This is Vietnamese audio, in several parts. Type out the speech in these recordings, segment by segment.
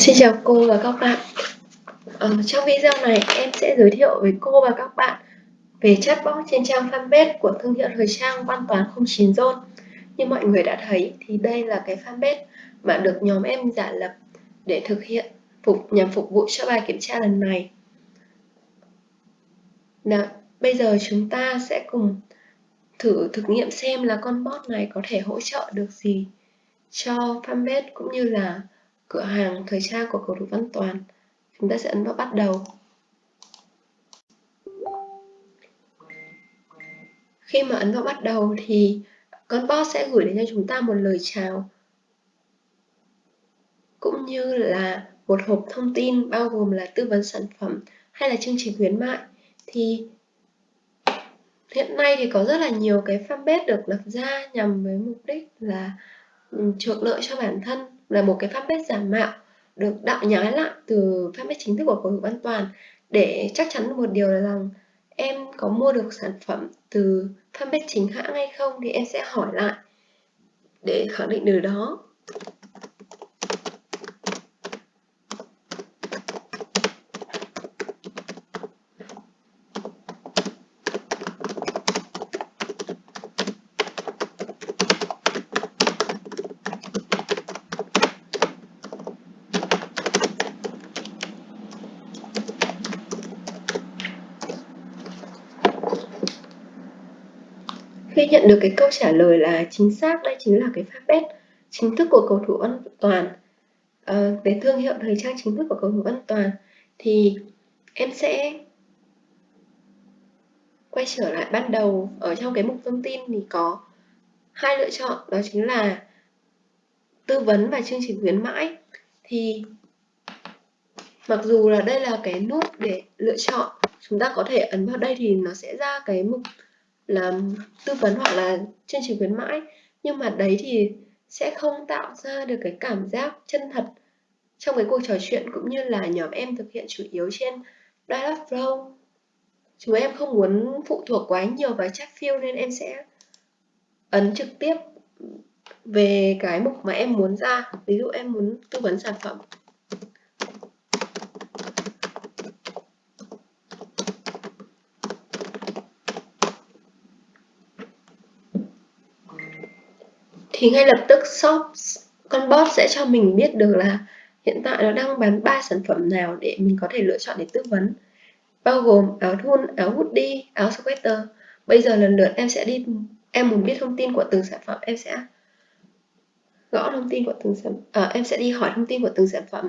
Xin chào cô và các bạn. Ờ, trong video này em sẽ giới thiệu với cô và các bạn về chatbot trên trang fanpage của thương hiệu thời trang Văn Toán 09 Zone. Như mọi người đã thấy thì đây là cái fanpage mà được nhóm em giả lập để thực hiện phục nhằm phục vụ cho bài kiểm tra lần này. Nào, bây giờ chúng ta sẽ cùng thử thực nghiệm xem là con bot này có thể hỗ trợ được gì cho fanpage cũng như là cửa hàng thời trang của cầu thủ Văn Toàn. Chúng ta sẽ ấn vào bắt đầu. Khi mà ấn vào bắt đầu thì con bot sẽ gửi đến cho chúng ta một lời chào, cũng như là một hộp thông tin bao gồm là tư vấn sản phẩm hay là chương trình khuyến mại thì hiện nay thì có rất là nhiều cái fanpage được lập ra nhằm với mục đích là ừ, trục lợi cho bản thân là một cái fanpage giả mạo, được đạo nhái lại từ fanpage chính thức của cầu thủ an toàn. Để chắc chắn một điều là rằng em có mua được sản phẩm từ fanpage chính hãng hay không thì em sẽ hỏi lại để khẳng định điều đó. Nhận được cái câu trả lời là chính xác, đây chính là cái fanpage chính thức của cầu thủ an toàn. Ờ, à, cái thương hiệu thời trang chính thức của cầu thủ an toàn thì em sẽ quay trở lại ban đầu. Ở trong cái mục thông tin thì có hai lựa chọn đó chính là tư vấn và chương trình khuyến mãi. Thì mặc dù là đây là cái nút để lựa chọn chúng ta có thể ấn vào đây thì nó sẽ ra cái mục là tư vấn hoặc là chương trình khuyến mãi. Nhưng mà đấy thì sẽ không tạo ra được cái cảm giác chân thật trong cái cuộc trò chuyện cũng như là nhóm em thực hiện chủ yếu trên Dialogflow. Chúng em không muốn phụ thuộc quá nhiều vào chat field nên em sẽ ấn trực tiếp về cái mục mà em muốn ra. Ví dụ em muốn tư vấn sản phẩm. Thì ngay lập tức shop con bot sẽ cho mình biết được là hiện tại nó đang bán ba sản phẩm nào để mình có thể lựa chọn để tư vấn. Bao gồm áo thun, áo hoodie, áo sweater. Bây giờ lần lượt em sẽ đi em muốn biết thông tin của từng sản phẩm em sẽ gõ thông tin của từng sản à, em sẽ đi hỏi thông tin của từng sản phẩm.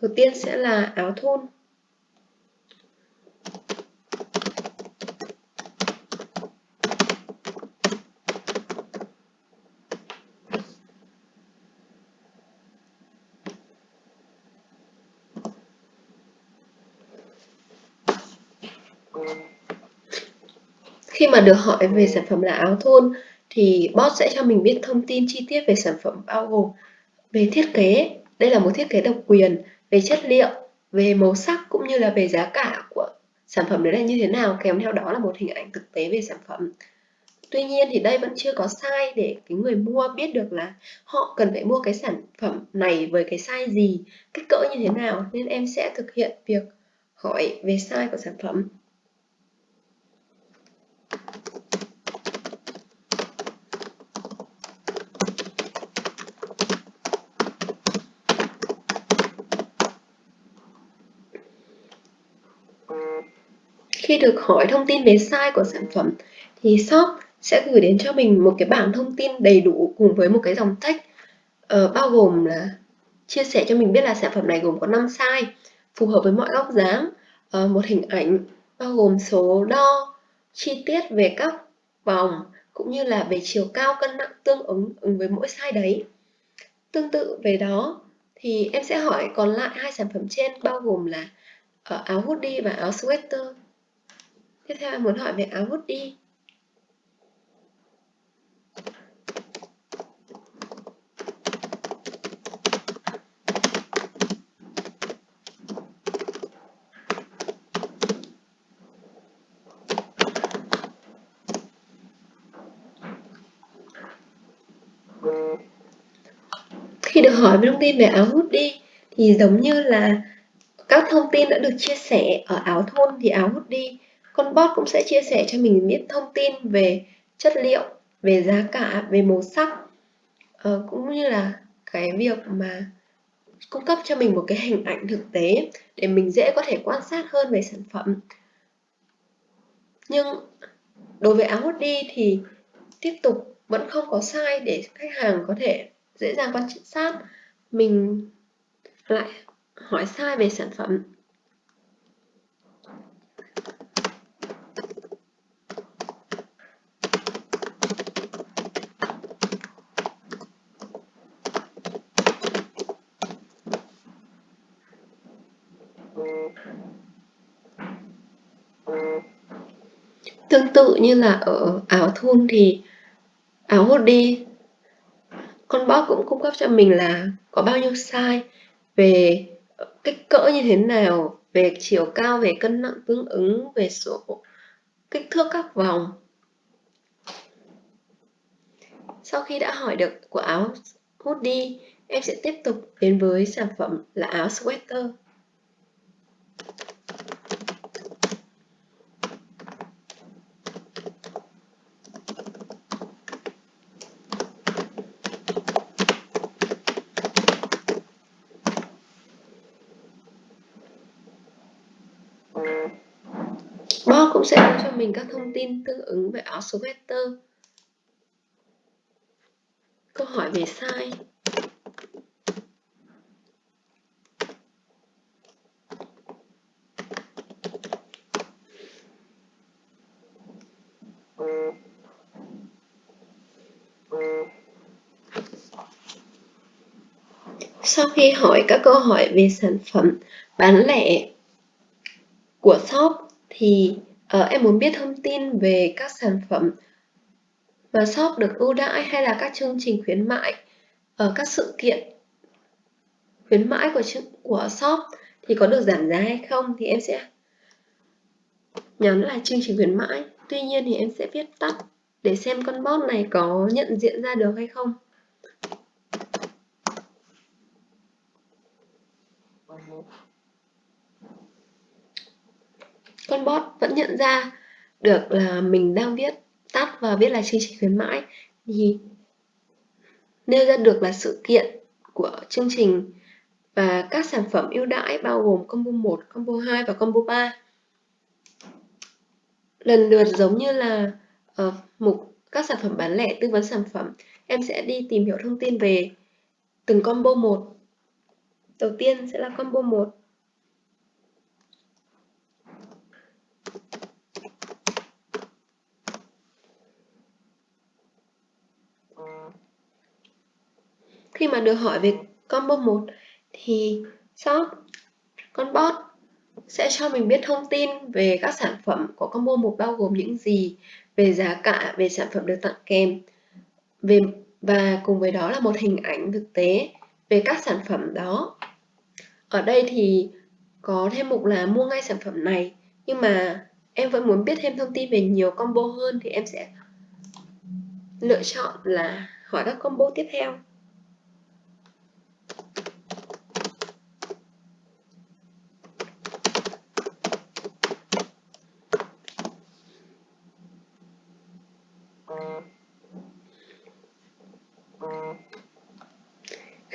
Đầu tiên sẽ là áo thun. Khi mà được hỏi về sản phẩm là áo thun thì bot sẽ cho mình biết thông tin chi tiết về sản phẩm bao gồm về thiết kế, đây là một thiết kế độc quyền, về chất liệu, về màu sắc cũng như là về giá cả của sản phẩm đấy là như thế nào, kèm theo đó là một hình ảnh thực tế về sản phẩm. Tuy nhiên thì đây vẫn chưa có size để cái người mua biết được là họ cần phải mua cái sản phẩm này với cái size gì, kích cỡ như thế nào nên em sẽ thực hiện việc hỏi về size của sản phẩm. Khi được hỏi thông tin về size của sản phẩm thì shop sẽ gửi đến cho mình một cái bảng thông tin đầy đủ cùng với một cái dòng text uh, ờ, bao gồm là chia sẻ cho mình biết là sản phẩm này gồm có 5 size phù hợp với mọi góc dáng, uh, một hình ảnh bao gồm số đo, chi tiết về các vòng cũng như là về chiều cao cân nặng tương ứng ứng với mỗi size đấy. Tương tự về đó thì em sẽ hỏi còn lại hai sản phẩm trên bao gồm là ờ, áo hoodie và áo sweater tiếp theo em muốn hỏi về áo hoodie hỏi về thông tin về áo hút đi. Thì giống như là các thông tin đã được chia sẻ ở áo thun thì áo hút đi. Con bot cũng sẽ chia sẻ cho mình biết thông tin về chất liệu, về giá cả, về màu sắc uh, cũng như là cái việc mà cung cấp cho mình một cái hình ảnh thực tế để mình dễ có thể quan sát hơn về sản phẩm. Nhưng đối với áo hút đi thì tiếp tục vẫn không có sai để khách hàng có thể dễ dàng quan sát. Mình lại hỏi sai về sản phẩm. Tương tự như là ở áo thun thì áo hoodie con bot cũng cung cấp cho mình là có bao nhiêu size, về kích cỡ như thế nào, về chiều cao, về cân nặng tương ứng, về số kích thước các vòng. Sau khi đã hỏi được của áo hoodie em sẽ tiếp tục đến với sản phẩm là áo sweater Boss cũng sẽ đưa cho mình các thông tin tương ứng về áo sweater. Câu hỏi về size. Sau khi hỏi các câu hỏi về sản phẩm bán lẻ của shop thì à, em muốn biết thông tin về các sản phẩm mà shop được ưu đãi hay là các chương trình khuyến mại ở ờ, các sự kiện khuyến mãi của của shop thì có được giảm giá hay không thì em sẽ nhắn là chương trình khuyến mãi. Tuy nhiên thì em sẽ viết tắt để xem con bot này có nhận diện ra được hay không con bot vẫn nhận ra được là mình đang viết tắt và viết là chương trình khuyến mãi thì nêu ra được là sự kiện của chương trình và các sản phẩm ưu đãi bao gồm combo 1, combo 2 và combo 3. Lần lượt giống như là uh, mục các sản phẩm bán lẻ tư vấn sản phẩm, em sẽ đi tìm hiểu thông tin về từng combo 1. Đầu tiên sẽ là combo 1. Khi mà được hỏi về combo 1 thì shop con bot sẽ cho mình biết thông tin về các sản phẩm của combo 1 bao gồm những gì, về giá cả, về sản phẩm được tặng kèm về và cùng với đó là một hình ảnh thực tế về các sản phẩm đó. Ở đây thì có thêm mục là mua ngay sản phẩm này nhưng mà em vẫn muốn biết thêm thông tin về nhiều combo hơn thì em sẽ lựa chọn là hỏi các combo tiếp theo.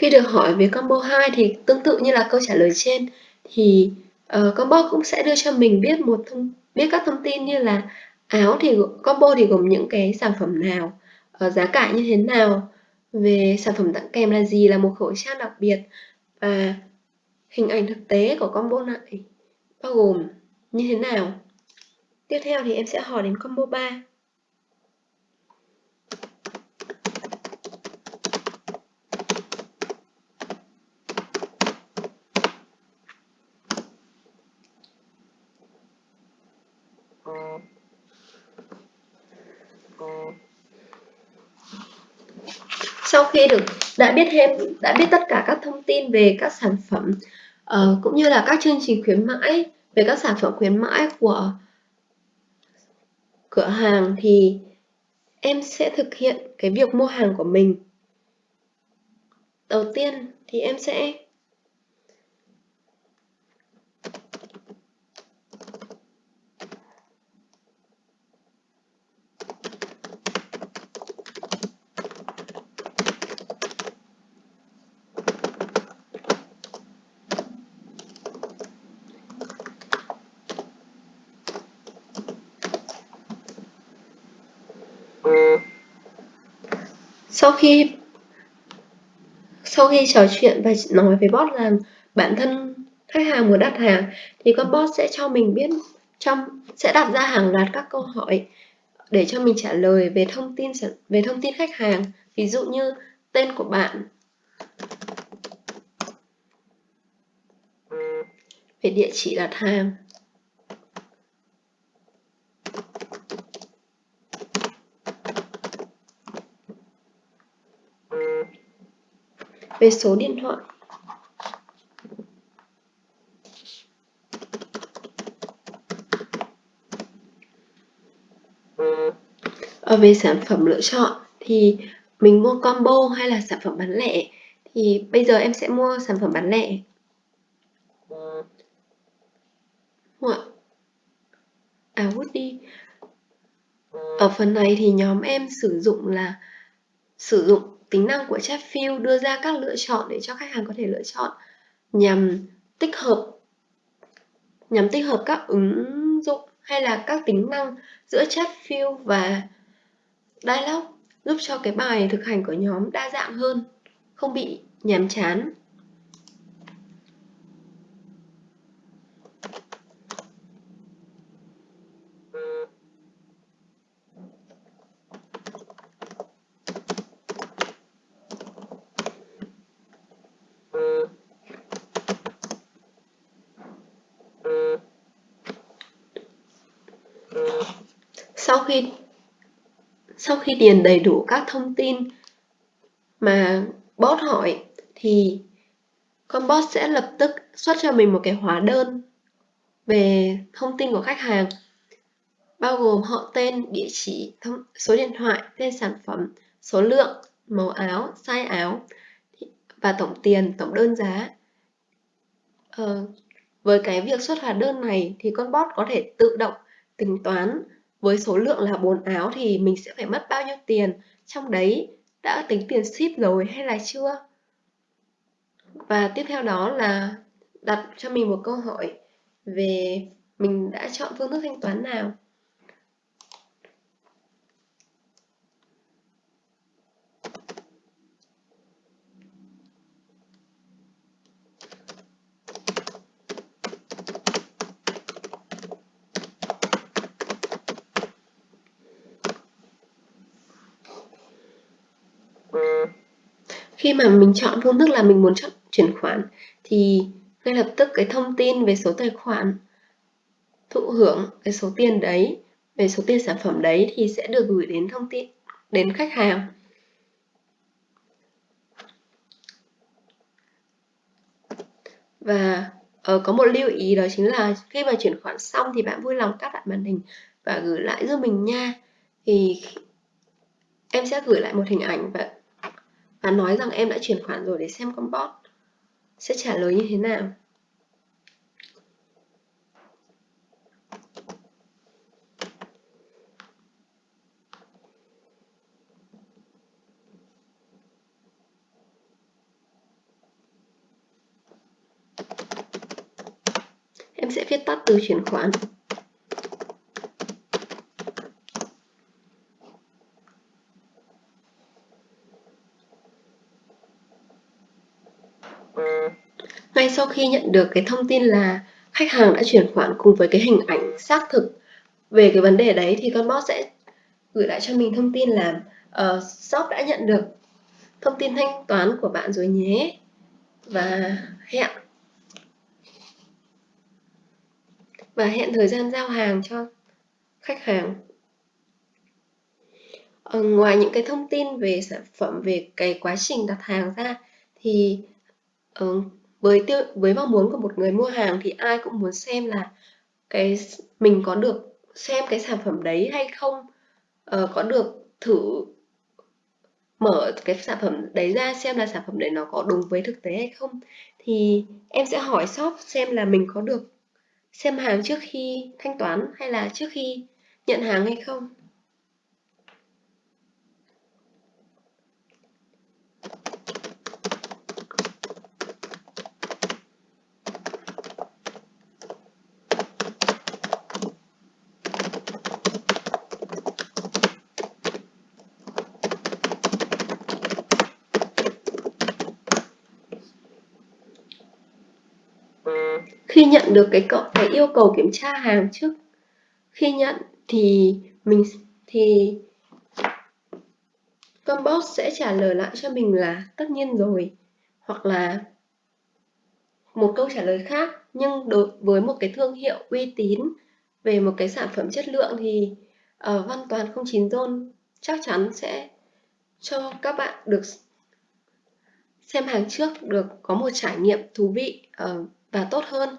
Khi được hỏi về combo 2 thì tương tự như là câu trả lời trên thì uh, combo cũng sẽ đưa cho mình biết một thông biết các thông tin như là áo thì combo thì gồm những cái sản phẩm nào, uh, giá cả như thế nào, về sản phẩm tặng kèm là gì là một khẩu trang đặc biệt và hình ảnh thực tế của combo này bao gồm như thế nào. Tiếp theo thì em sẽ hỏi đến combo 3. sau khi được đã biết thêm đã biết tất cả các thông tin về các sản phẩm uh, cũng như là các chương trình khuyến mãi về các sản phẩm khuyến mãi của cửa hàng thì em sẽ thực hiện cái việc mua hàng của mình. Đầu tiên thì em sẽ sau khi sau khi trò chuyện và nói với bot là bản thân khách hàng muốn đặt hàng, thì con bot sẽ cho mình biết trong, sẽ đặt ra hàng loạt các câu hỏi để cho mình trả lời về thông tin về thông tin khách hàng. Ví dụ như tên của bạn. Về địa chỉ đặt hàng. Về số điện thoại. Ở về sản phẩm lựa chọn thì mình mua combo hay là sản phẩm bán lẻ? Thì bây giờ em sẽ mua sản phẩm bán lẻ. À Woody. Ở phần này thì nhóm em sử dụng là sử dụng tính năng của chat đưa ra các lựa chọn để cho khách hàng có thể lựa chọn nhằm tích hợp, nhằm tích hợp các ứng dụng hay là các tính năng giữa chat và dialog, giúp cho cái bài thực hành của nhóm đa dạng hơn, không bị nhàm chán sau khi sau khi điền đầy đủ các thông tin mà bot hỏi thì con bot sẽ lập tức xuất cho mình một cái hóa đơn về thông tin của khách hàng bao gồm họ tên, địa chỉ, thông, số điện thoại, tên sản phẩm, số lượng, màu áo, size áo và tổng tiền, tổng đơn giá. Ờ, với cái việc xuất hóa đơn này thì con bot có thể tự động tính toán với số lượng là 4 áo thì mình sẽ phải mất bao nhiêu tiền? Trong đấy đã tính tiền ship rồi hay là chưa? Và tiếp theo đó là đặt cho mình một câu hỏi về mình đã chọn phương thức thanh toán nào? Khi mà mình chọn phương thức là mình muốn chọn chuyển khoản thì ngay lập tức cái thông tin về số tài khoản thụ hưởng cái số tiền đấy về số tiền sản phẩm đấy thì sẽ được gửi đến thông tin đến khách hàng. Và uh, có một lưu ý đó chính là khi mà chuyển khoản xong thì bạn vui lòng cắt lại màn hình và gửi lại giúp mình nha. Thì em sẽ gửi lại một hình ảnh và và nói rằng em đã chuyển khoản rồi để xem con bot sẽ trả lời như thế nào. Em sẽ viết tắt từ chuyển khoản. Ngay sau khi nhận được cái thông tin là khách hàng đã chuyển khoản cùng với cái hình ảnh xác thực về cái vấn đề đấy thì con bot sẽ gửi lại cho mình thông tin là uh, shop đã nhận được thông tin thanh toán của bạn rồi nhé và hẹn và hẹn thời gian giao hàng cho khách hàng. Ở ngoài những cái thông tin về sản phẩm về cái quá trình đặt hàng ra thì uh, với tiêu với mong muốn của một người mua hàng thì ai cũng muốn xem là cái mình có được xem cái sản phẩm đấy hay không. Uh, có được thử mở cái sản phẩm đấy ra xem là sản phẩm đấy nó có đúng với thực tế hay không. Thì em sẽ hỏi shop xem là mình có được xem hàng trước khi thanh toán hay là trước khi nhận hàng hay không. Khi nhận được cái cái yêu cầu kiểm tra hàng trước khi nhận thì mình thì Combox sẽ trả lời lại cho mình là tất nhiên rồi hoặc là một câu trả lời khác. Nhưng đối với một cái thương hiệu uy tín về một cái sản phẩm chất lượng thì ờ, uh, Văn Toàn 09 Zone chắc chắn sẽ cho các bạn được xem hàng trước được có một trải nghiệm thú vị uh, và tốt hơn.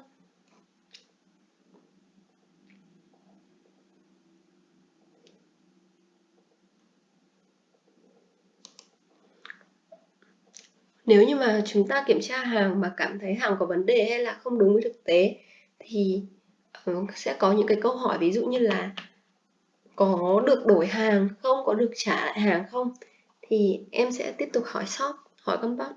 Nếu như mà chúng ta kiểm tra hàng mà cảm thấy hàng có vấn đề hay là không đúng với thực tế thì ờ, sẽ có những cái câu hỏi ví dụ như là có được đổi hàng không, có được trả lại hàng không? Thì em sẽ tiếp tục hỏi shop, hỏi con bác.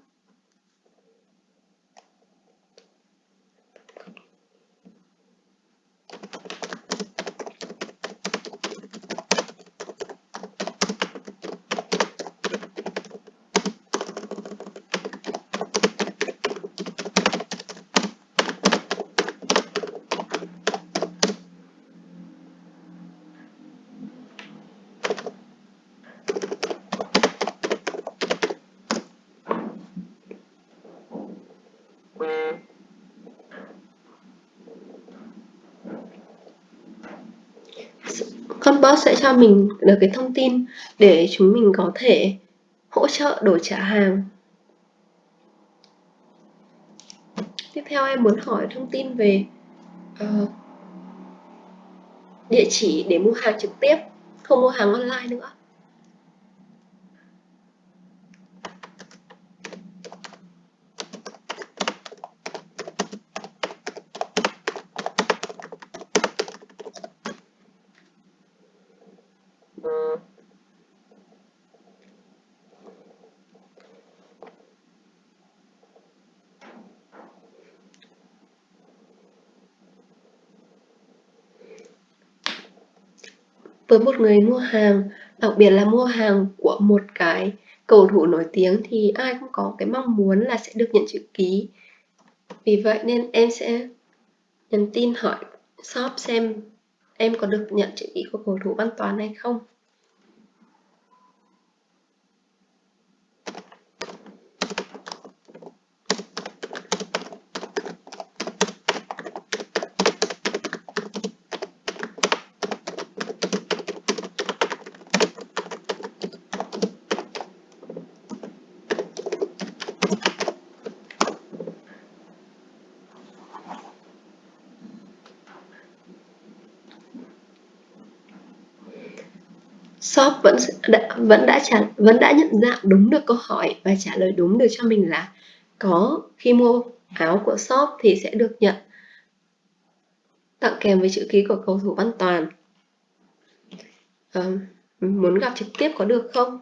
Con sẽ cho mình được cái thông tin để chúng mình có thể hỗ trợ đổi trả hàng. Tiếp theo em muốn hỏi thông tin về uh, địa chỉ để mua hàng trực tiếp không mua hàng online nữa. Với một người mua hàng, đặc biệt là mua hàng của một cái cầu thủ nổi tiếng thì ai cũng có cái mong muốn là sẽ được nhận chữ ký. Vì vậy nên em sẽ nhắn tin hỏi, shop xem em có được nhận chữ ký của cầu thủ văn toán hay không. Shop vẫn đã, vẫn đã trả vẫn đã nhận dạng đúng được câu hỏi và trả lời đúng được cho mình là có khi mua áo của shop thì sẽ được nhận. Tặng kèm với chữ ký của cầu thủ Văn Toàn. À, muốn gặp trực tiếp có được không?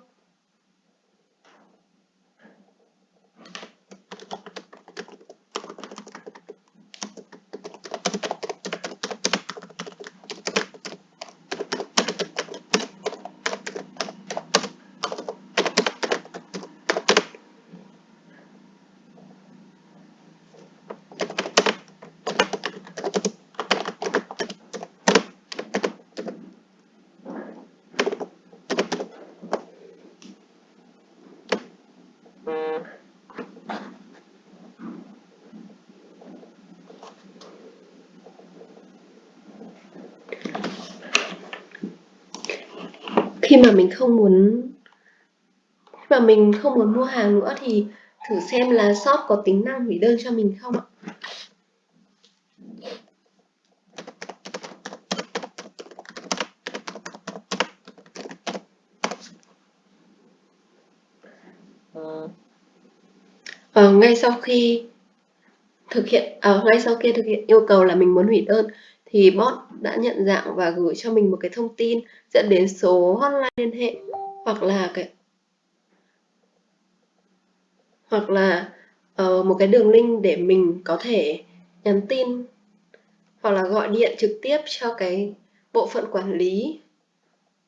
Khi mà mình không muốn khi mà mình không muốn mua hàng nữa thì thử xem là shop có tính năng hủy đơn cho mình không ạ? Ờ, ngay sau khi thực hiện ờ, ngay sau khi thực hiện yêu cầu là mình muốn hủy đơn thì bot đã nhận dạng và gửi cho mình một cái thông tin dẫn đến số hotline liên hệ hoặc là cái hoặc là uh, một cái đường link để mình có thể nhắn tin hoặc là gọi điện trực tiếp cho cái bộ phận quản lý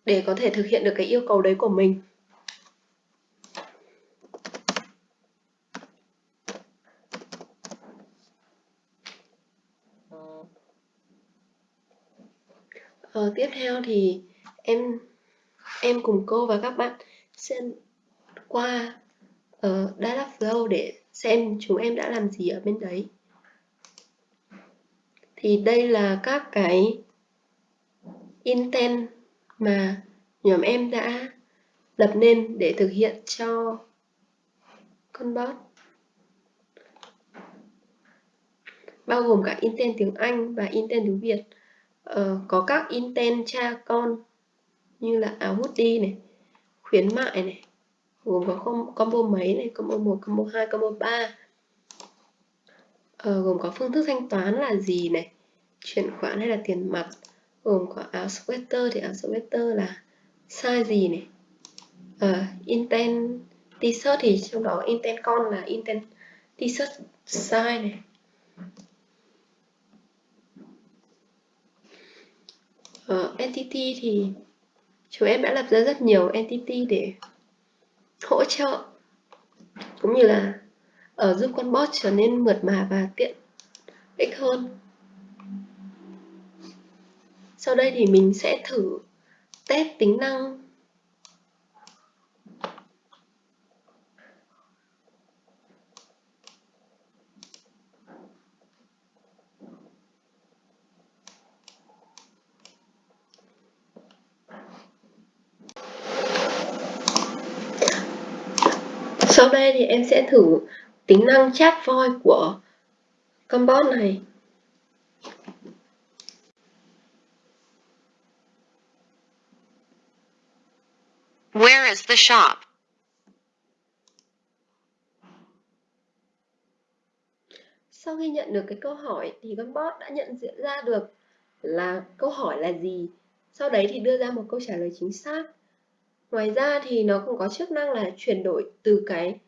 để có thể thực hiện được cái yêu cầu đấy của mình. Ờ, tiếp theo thì em em cùng cô và các bạn xem qua ờ, uh, data flow để xem chúng em đã làm gì ở bên đấy. Thì đây là các cái intent mà nhóm em đã lập nên để thực hiện cho con bot. Bao gồm cả intent tiếng Anh và intent tiếng Việt Ờ, có các intent cha con như là áo hoodie này khuyến mại này gồm có combo mấy này combo 1, combo 2, combo 3 ờ, gồm có phương thức thanh toán là gì này chuyển khoản hay là tiền mặt gồm có áo sweater thì áo sweater là size gì này. Ờ, intent t-shirt thì trong đó intent con là intent t-shirt size này. Ờ, ở entity thì chúng em đã lập ra rất nhiều entity để hỗ trợ, cũng như là ở giúp con bot trở nên mượt mà và tiện ích hơn. Sau đây thì mình sẽ thử test tính năng Sau đây thì em sẽ thử tính năng chat voice của con bot này. Where is the shop? Sau khi nhận được cái câu hỏi thì con bot đã nhận diện ra được là câu hỏi là gì. Sau đấy thì đưa ra một câu trả lời chính xác. Ngoài ra thì nó cũng có chức năng là chuyển đổi từ cái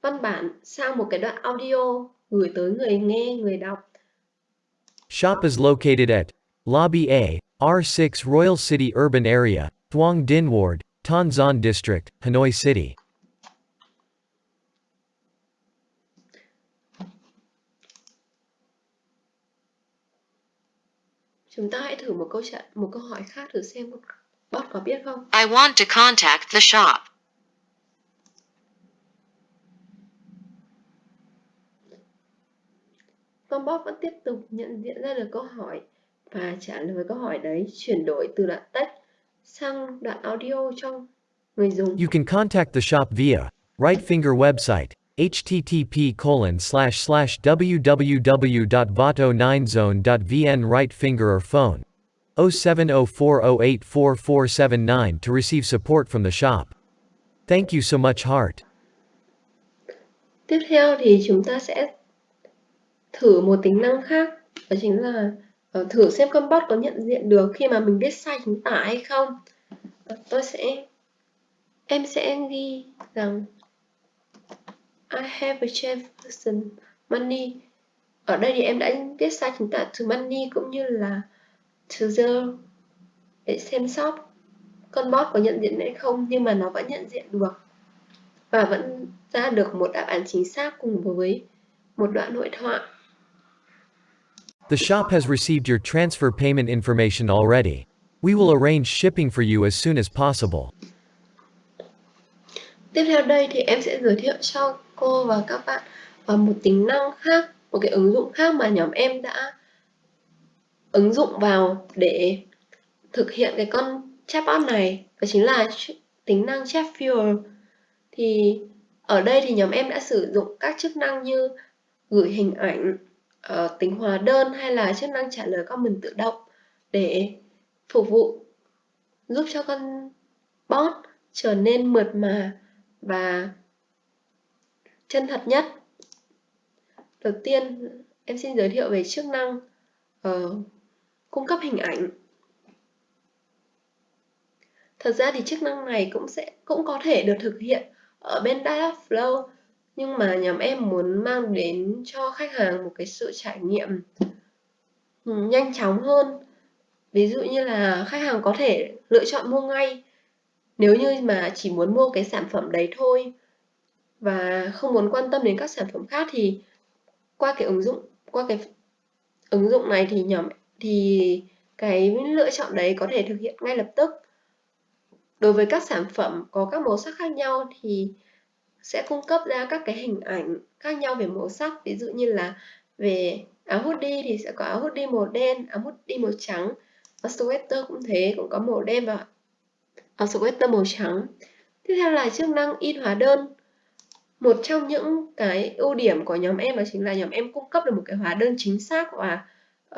văn bản sang một cái đoạn audio gửi tới người nghe, người đọc. Shop is located at Lobby A, R6 Royal City Urban Area, Thuong Dinh Ward, Ton Son District, Hanoi City. Chúng ta hãy thử một câu trả một câu hỏi khác thử xem bot có biết không? I want to contact the shop. Con bot vẫn tiếp tục nhận diện ra được câu hỏi và trả lời câu hỏi đấy chuyển đổi từ đoạn text sang đoạn audio trong người dùng. You can contact the shop via right finger website http colon slash slash www.vato9zone.vn right finger or phone 0704084479 to receive support from the shop. Thank you so much, Heart. Tiếp theo thì chúng ta sẽ thử một tính năng khác, đó chính là ờ, thử xem con bot có nhận diện được khi mà mình viết sai chính tả hay không. Ờ, tôi sẽ, em sẽ ghi rằng, I have a chance person money. Ở đây thì em đã viết sai chính tả từ money cũng như là to the để xem shop con bot có nhận diện hay không nhưng mà nó vẫn nhận diện được và vẫn ra được một đáp án chính xác cùng với một đoạn hội thoại. The shop has received your transfer payment information already. We will arrange shipping for you as soon as possible. Tiếp theo đây thì em sẽ giới thiệu cho cô và các bạn một tính năng khác, một cái ứng dụng khác mà nhóm em đã ứng dụng vào để thực hiện cái con chatbot này đó chính là tính năng chat fuel thì ở đây thì nhóm em đã sử dụng các chức năng như gửi hình ảnh uh, tính hóa đơn hay là chức năng trả lời comment tự động để phục vụ giúp cho con bot trở nên mượt mà và chân thật nhất. Đầu tiên, em xin giới thiệu về chức năng uh, cung cấp hình ảnh. Thật ra thì chức năng này cũng sẽ, cũng có thể được thực hiện ở bên Dialogflow nhưng mà nhóm em muốn mang đến cho khách hàng một cái sự trải nghiệm ừ, nhanh chóng hơn. Ví dụ như là khách hàng có thể lựa chọn mua ngay, nếu như mà chỉ muốn mua cái sản phẩm đấy thôi và không muốn quan tâm đến các sản phẩm khác thì qua cái ứng dụng, qua cái ứng dụng này thì nhóm thì cái lựa chọn đấy có thể thực hiện ngay lập tức. Đối với các sản phẩm có các màu sắc khác nhau thì sẽ cung cấp ra các cái hình ảnh khác nhau về màu sắc. Ví dụ như là về áo hoodie thì sẽ có áo hoodie màu đen, áo hoodie màu trắng. Áo sweater cũng thế, cũng có màu đen và áo sweater màu trắng. Tiếp theo là chức năng in hóa đơn. Một trong những cái ưu điểm của nhóm em đó chính là nhóm em cung cấp được một cái hóa đơn chính xác và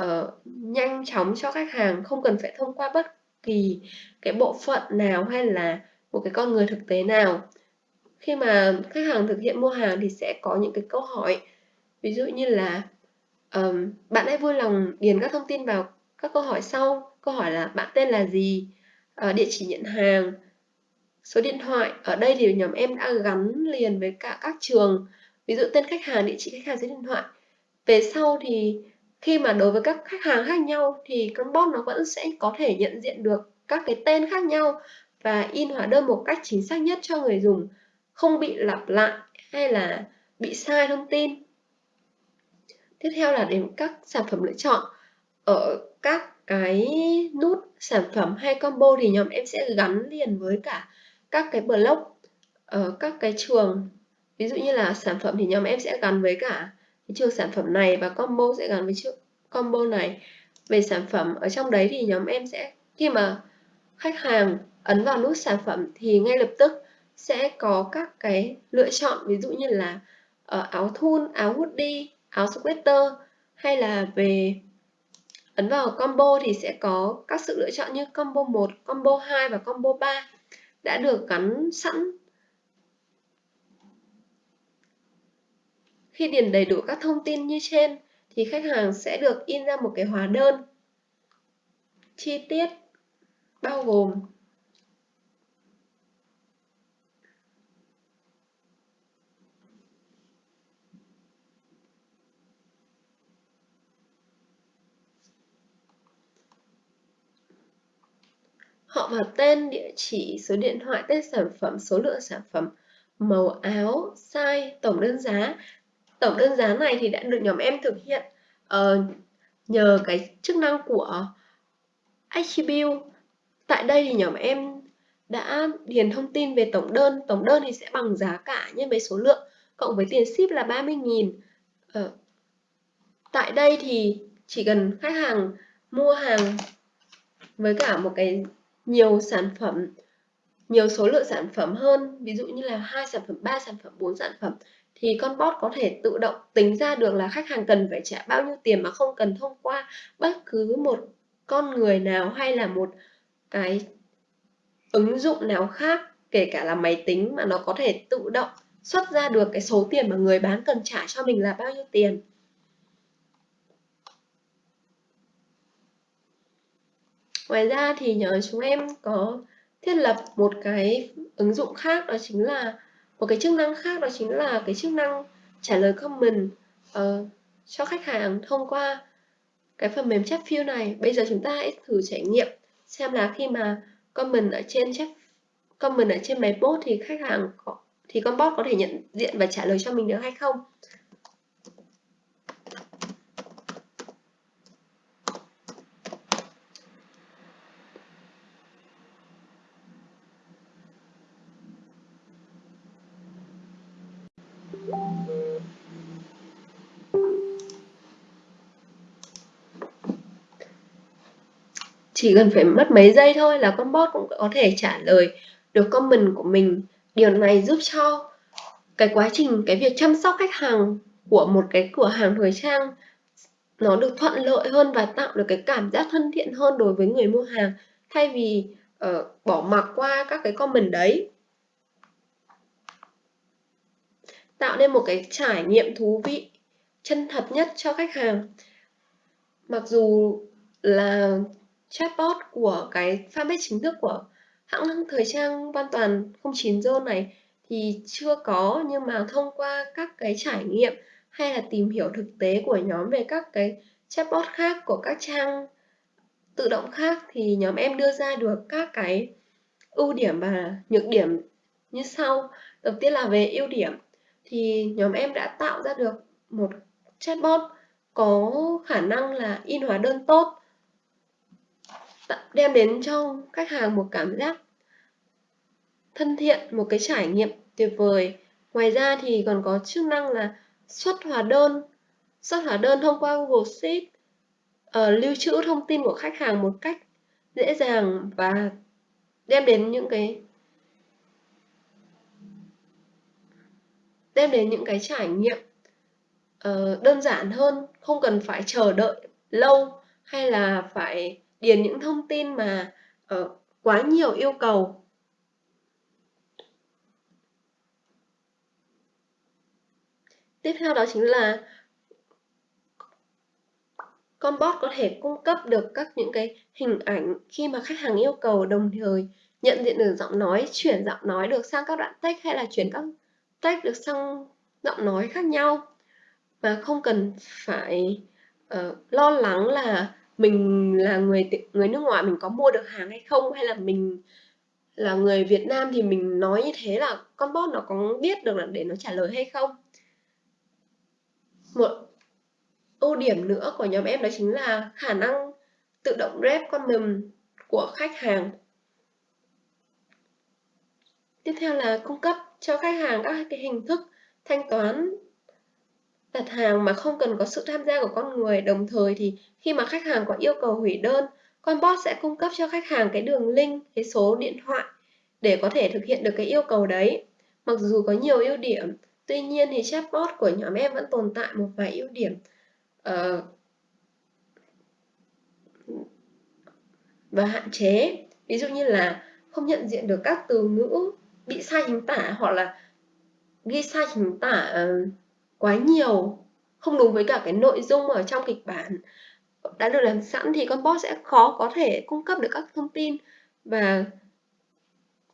uh, nhanh chóng cho khách hàng không cần phải thông qua bất kỳ cái bộ phận nào hay là một cái con người thực tế nào. Khi mà khách hàng thực hiện mua hàng thì sẽ có những cái câu hỏi. Ví dụ như là um, bạn hãy vui lòng điền các thông tin vào các câu hỏi sau. Câu hỏi là bạn tên là gì? Uh, địa chỉ nhận hàng số điện thoại. Ở đây thì nhóm em đã gắn liền với cả các trường. Ví dụ tên khách hàng địa chỉ khách hàng số điện thoại. Về sau thì khi mà đối với các khách hàng khác nhau thì con bot nó vẫn sẽ có thể nhận diện được các cái tên khác nhau và in hóa đơn một cách chính xác nhất cho người dùng, không bị lặp lại hay là bị sai thông tin. Tiếp theo là đến các sản phẩm lựa chọn. Ở các cái nút sản phẩm hay combo thì nhóm em sẽ gắn liền với cả các cái block ở các cái trường. Ví dụ như là sản phẩm thì nhóm em sẽ gắn với cả cái trường sản phẩm này và combo sẽ gắn với trường combo này về sản phẩm ở trong đấy thì nhóm em sẽ khi mà khách hàng ấn vào nút sản phẩm thì ngay lập tức sẽ có các cái lựa chọn ví dụ như là uh, áo thun, áo hoodie, áo sweater hay là về ấn vào combo thì sẽ có các sự lựa chọn như combo 1, combo 2 và combo 3 đã được gắn sẵn. Khi điền đầy đủ các thông tin như trên thì khách hàng sẽ được in ra một cái hóa đơn chi tiết bao gồm họ và tên, địa chỉ, số điện thoại, tên sản phẩm, số lượng sản phẩm, màu áo, size, tổng đơn giá. Tổng đơn giá này thì đã được nhóm em thực hiện uh, nhờ cái chức năng của Attribute. Tại đây thì nhóm em đã điền thông tin về tổng đơn. Tổng đơn thì sẽ bằng giá cả nhân với số lượng cộng với tiền ship là 30.000. Uh, ờ, tại đây thì chỉ cần khách hàng mua hàng với cả một cái nhiều sản phẩm nhiều số lượng sản phẩm hơn ví dụ như là hai sản phẩm ba sản phẩm bốn sản phẩm thì con bot có thể tự động tính ra được là khách hàng cần phải trả bao nhiêu tiền mà không cần thông qua bất cứ một con người nào hay là một cái ứng dụng nào khác, kể cả là máy tính mà nó có thể tự động xuất ra được cái số tiền mà người bán cần trả cho mình là bao nhiêu tiền. Ngoài ra thì nhớ chúng em có thiết lập một cái ứng dụng khác, đó chính là một cái chức năng khác đó chính là cái chức năng trả lời comment uh, cho khách hàng thông qua cái phần mềm chat view này. Bây giờ chúng ta hãy thử trải nghiệm xem là khi mà comment ở trên chat comment ở trên máy bot thì khách hàng có thì con bot có thể nhận diện và trả lời cho mình được hay không. Chỉ cần phải mất mấy giây thôi là con bot cũng có thể trả lời được comment của mình. Điều này giúp cho cái quá trình cái việc chăm sóc khách hàng của một cái cửa hàng thời trang nó được thuận lợi hơn và tạo được cái cảm giác thân thiện hơn đối với người mua hàng thay vì uh, bỏ mặc qua các cái comment đấy. Tạo nên một cái trải nghiệm thú vị chân thật nhất cho khách hàng. Mặc dù là chatbot của cái fanpage chính thức của hãng thời trang hoàn toàn 09 zone này thì chưa có, nhưng mà thông qua các cái trải nghiệm hay là tìm hiểu thực tế của nhóm về các cái chatbot khác của các trang tự động khác thì nhóm em đưa ra được các cái ưu điểm và nhược điểm như sau. Đầu tiên là về ưu điểm, thì nhóm em đã tạo ra được một chatbot có khả năng là in hóa đơn tốt Dạ, đem đến cho khách hàng một cảm giác thân thiện, một cái trải nghiệm tuyệt vời. Ngoài ra thì còn có chức năng là xuất hóa đơn, xuất hóa đơn thông qua Google Sheet, uh, lưu trữ thông tin của khách hàng một cách dễ dàng và đem đến những cái đem đến những cái trải nghiệm uh, đơn giản hơn, không cần phải chờ đợi lâu hay là phải điền những thông tin mà uh, quá nhiều yêu cầu. Tiếp theo đó chính là con bot có thể cung cấp được các những cái hình ảnh khi mà khách hàng yêu cầu đồng thời nhận diện được giọng nói chuyển giọng nói được sang các đoạn text hay là chuyển các text được sang giọng nói khác nhau. Và không cần phải uh, lo lắng là mình là người người nước ngoài mình có mua được hàng hay không? Hay là mình là người Việt Nam thì mình nói như thế là con bot nó có biết được là để nó trả lời hay không? Một ưu điểm nữa của nhóm em đó chính là khả năng tự động rep con mềm của khách hàng. Tiếp theo là cung cấp cho khách hàng các cái hình thức thanh toán đặt hàng mà không cần có sự tham gia của con người. Đồng thời thì khi mà khách hàng có yêu cầu hủy đơn con bot sẽ cung cấp cho khách hàng cái đường link cái số điện thoại để có thể thực hiện được cái yêu cầu đấy. Mặc dù có nhiều ưu điểm Tuy nhiên thì chatbot của nhóm em vẫn tồn tại một vài ưu điểm. Uh, và hạn chế. Ví dụ như là không nhận diện được các từ ngữ bị sai chính tả hoặc là ghi sai chính tả uh, quá nhiều, không đúng với cả cái nội dung ở trong kịch bản. Đã được làm sẵn thì con bot sẽ khó có thể cung cấp được các thông tin và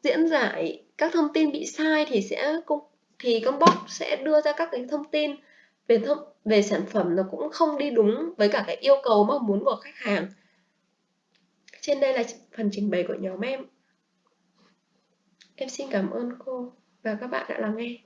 diễn giải các thông tin bị sai thì sẽ cung, thì con bot sẽ đưa ra các cái thông tin về thông, về sản phẩm nó cũng không đi đúng với cả cái yêu cầu mong muốn của khách hàng. Trên đây là phần trình bày của nhóm em. Em xin cảm ơn cô và các bạn đã lắng nghe.